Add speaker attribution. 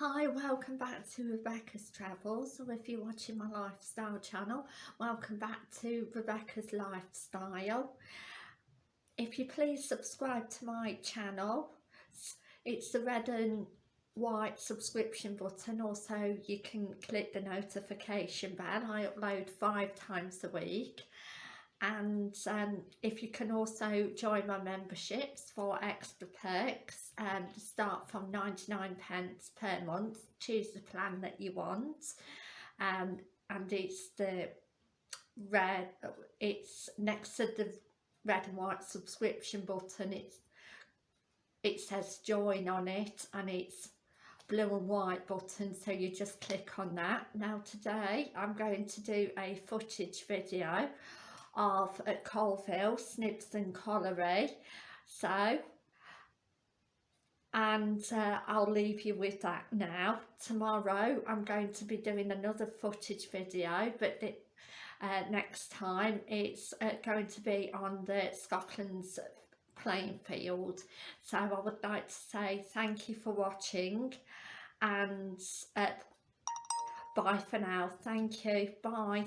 Speaker 1: Hi, welcome back to Rebecca's Travels, or if you're watching my lifestyle channel, welcome back to Rebecca's Lifestyle. If you please subscribe to my channel, it's the red and white subscription button, also you can click the notification bell, I upload five times a week and um, if you can also join my memberships for extra perks um, start from 99 pence per month choose the plan that you want. Um, and it's the red it's next to the red and white subscription button it's it says join on it and it's blue and white button so you just click on that. Now today I'm going to do a footage video of at Coalville, Snibston Colliery. So, and uh, I'll leave you with that now. Tomorrow I'm going to be doing another footage video, but the, uh, next time it's uh, going to be on the Scotland's playing field. So I would like to say thank you for watching and uh, bye for now. Thank you. Bye.